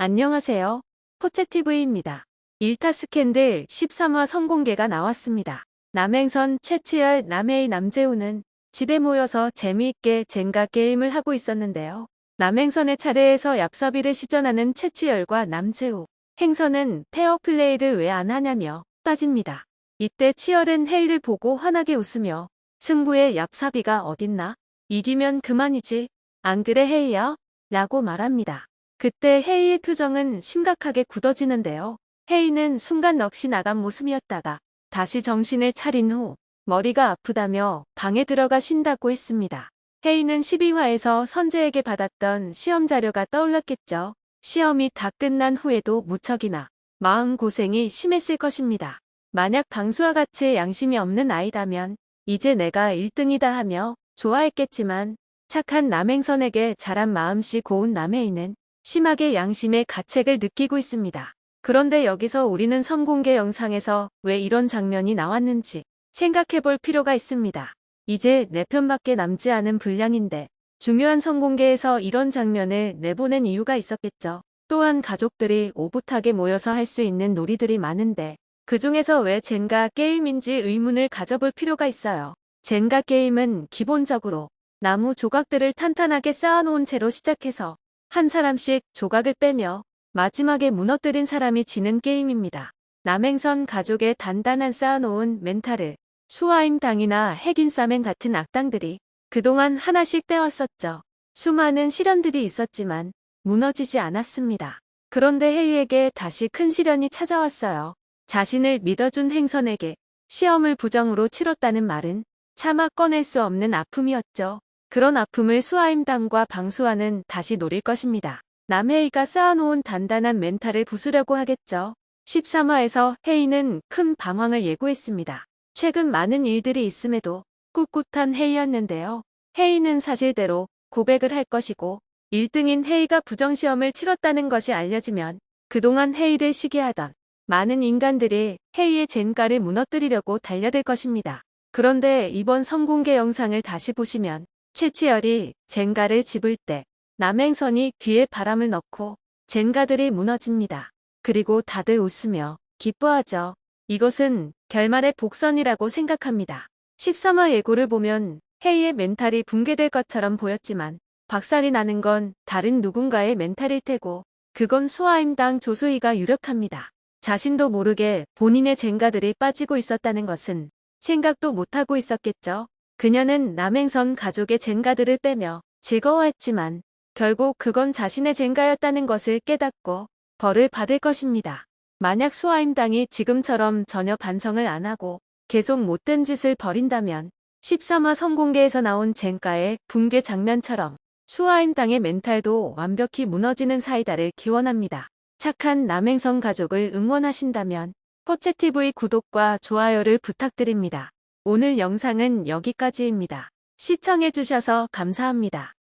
안녕하세요. 포채TV입니다. 일타 스캔들 13화 선공개가 나왔습니다. 남행선 최치열, 남해의 남재우는 집에 모여서 재미있게 젠가 게임을 하고 있었는데요. 남행선의 차례에서 얍삽이를 시전하는 최치열과 남재우. 행선은 페어플레이를 왜 안 하냐며 따집니다. 이때 치열은 헤이를 보고 환하게 웃으며 승부에 얍삽이가 어딨나? 이기면 그만이지. 안 그래 헤이야? 라고 말합니다. 그때 헤이의 표정은 심각하게 굳어지는데요. 헤이는 순간 넋이 나간 모습이었다가 다시 정신을 차린 후 머리가 아프다며 방에 들어가 쉰다고 했습니다. 헤이는 12화에서 선재에게 받았던 시험 자료가 떠올랐겠죠. 시험이 다 끝난 후에도 무척이나 마음고생이 심했을 것입니다. 만약 방수와 같이 양심이 없는 아이라면 이제 내가 1등이다 하며 좋아했겠지만 착한 남행선에게 자란 마음씨 고운 남해이는 심하게 양심의 가책을 느끼고 있습니다. 그런데 여기서 우리는 선공개 영상에서 왜 이런 장면이 나왔는지 생각해 볼 필요가 있습니다. 이제 내 편밖에 남지 않은 분량인데 중요한 선공개에서 이런 장면을 내보낸 이유가 있었겠죠. 또한 가족들이 오붓하게 모여서 할 수 있는 놀이들이 많은데 그 중에서 왜 젠가 게임인지 의문을 가져볼 필요가 있어요. 젠가 게임은 기본적으로 나무 조각들을 탄탄하게 쌓아놓은 채로 시작해서 한 사람씩 조각을 빼며 마지막에 무너뜨린 사람이 지는 게임입니다. 남행선 가족의 단단한 쌓아놓은 멘탈을 수아임 당이나 핵인싸맨 같은 악당들이 그동안 하나씩 떼왔었죠. 수많은 시련들이 있었지만 무너지지 않았습니다. 그런데 헤이에게 다시 큰 시련이 찾아왔어요. 자신을 믿어준 행선에게 시험을 부정으로 치렀다는 말은 차마 꺼낼 수 없는 아픔이었죠. 그런 아픔을 수아임당과 방수아는 다시 노릴 것입니다. 남해이가 쌓아놓은 단단한 멘탈을 부수려고 하겠죠. 13화에서 헤이는 큰 방황을 예고했습니다. 최근 많은 일들이 있음에도 꿋꿋한 헤이였는데요. 헤이는 사실대로 고백을 할 것이고 1등인 헤이가 부정시험을 치렀다는 것이 알려지면 그동안 헤이를 시기하던 많은 인간들이 헤이의 젠가를 무너뜨리려고 달려들 것입니다. 그런데 이번 성공개 영상을 다시 보시면 최치열이 젠가를 집을 때 남행선이 귀에 바람을 넣고 젠가들이 무너집니다. 그리고 다들 웃으며 기뻐하죠. 이것은 결말의 복선이라고 생각합니다. 13화 예고를 보면 헤이의 멘탈이 붕괴될 것처럼 보였지만 박살이 나는 건 다른 누군가의 멘탈일 테고 그건 수아임당 조수희가 유력합니다. 자신도 모르게 본인의 젠가들이 빠지고 있었다는 것은 생각도 못하고 있었겠죠. 그녀는 남행선 가족의 젠가들을 빼며 즐거워했지만 결국 그건 자신의 젠가였다는 것을 깨닫고 벌을 받을 것입니다. 만약 수아임당이 지금처럼 전혀 반성을 안 하고 계속 못된 짓을 벌인다면 13화 성공개에서 나온 젠가의 붕괴 장면처럼 수아임당의 멘탈도 완벽히 무너지는 사이다를 기원합니다. 착한 남행선 가족을 응원하신다면 포채TV 구독과 좋아요를 부탁드립니다. 오늘 영상은 여기까지입니다. 시청해주셔서 감사합니다.